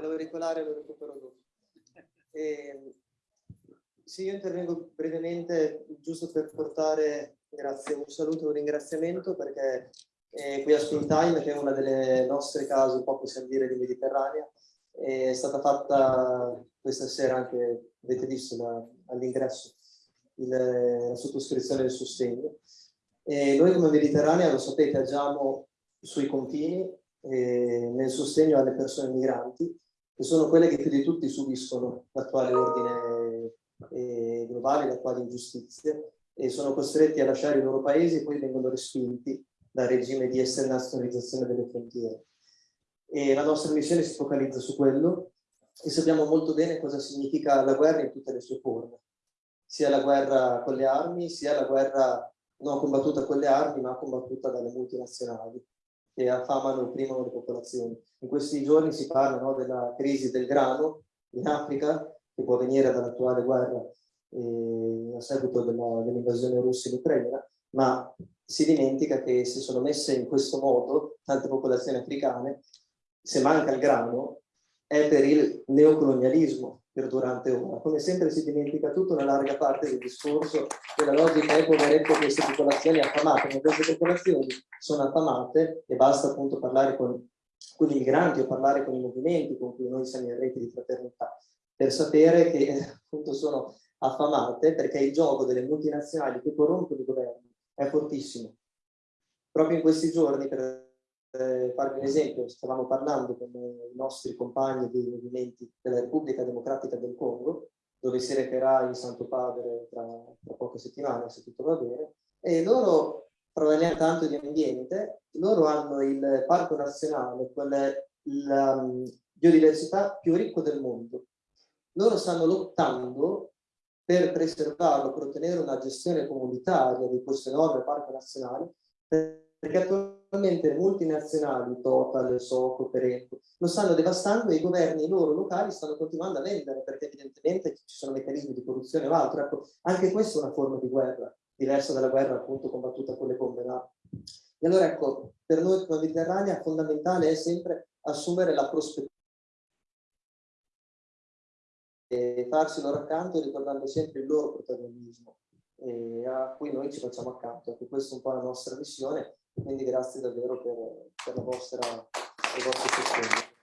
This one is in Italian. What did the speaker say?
l'auricolare lo recupero dopo. E, sì, io intervengo brevemente giusto per portare, grazie, un saluto e un ringraziamento perché eh, qui a Spin Time, che è una delle nostre case, un po' possiamo dire, di Mediterranea, è stata fatta questa sera anche, avete visto all'ingresso, la sottoscrizione del sostegno. E noi come Mediterranea, lo sapete, agiamo sui confini eh, nel sostegno alle persone migranti, che sono quelle che più di tutti subiscono l'attuale ordine eh, globale, l'attuale ingiustizia, e sono costretti a lasciare i loro paesi e poi vengono respinti dal regime di esternazionalizzazione delle frontiere. E la nostra missione si focalizza su quello e sappiamo molto bene cosa significa la guerra in tutte le sue forme, sia la guerra con le armi, sia la guerra non combattuta con le armi, ma combattuta dalle multinazionali che affamano e opprimono le popolazioni. In questi giorni si parla no, della crisi del grano in Africa, che può venire dall'attuale guerra eh, a seguito dell'invasione dell russa in Ucraina, ma si dimentica che si sono messe in questo modo tante popolazioni africane, se manca il grano, è per il neocolonialismo perdurante ora. Come sempre si dimentica tutta una larga parte del discorso della logica è poveretto queste popolazioni affamate, ma queste popolazioni sono affamate e basta appunto parlare con, con i migranti o parlare con i movimenti con cui noi siamo in rete di fraternità, per sapere che appunto sono affamate perché il gioco delle multinazionali che corrompono i governi è fortissimo. Proprio in questi giorni, per eh, farvi un esempio, stavamo parlando con i nostri compagni dei movimenti della Repubblica Democratica del Congo, dove si recherà il Santo Padre tra, tra poche settimane, se tutto va bene, e loro parliamo tanto di ambiente, loro hanno il parco nazionale, quella la um, biodiversità più ricco del mondo. Loro stanno lottando per preservarlo, per ottenere una gestione comunitaria di questo enorme parco nazionale, perché attualmente multinazionali, Total, Soco, Perenco, lo stanno devastando e i governi loro locali stanno continuando a vendere, perché evidentemente ci sono meccanismi di corruzione o altro. Ecco, anche questa è una forma di guerra, diversa dalla guerra appunto combattuta con le bombe. No? E allora ecco, per noi come Mediterranea fondamentale è sempre assumere la prospettiva e farsi loro accanto ricordando sempre il loro protagonismo eh, a cui noi ci facciamo accanto. Ecco, questa è un po' la nostra missione quindi grazie davvero per, per la vostra, il vostro sostegno.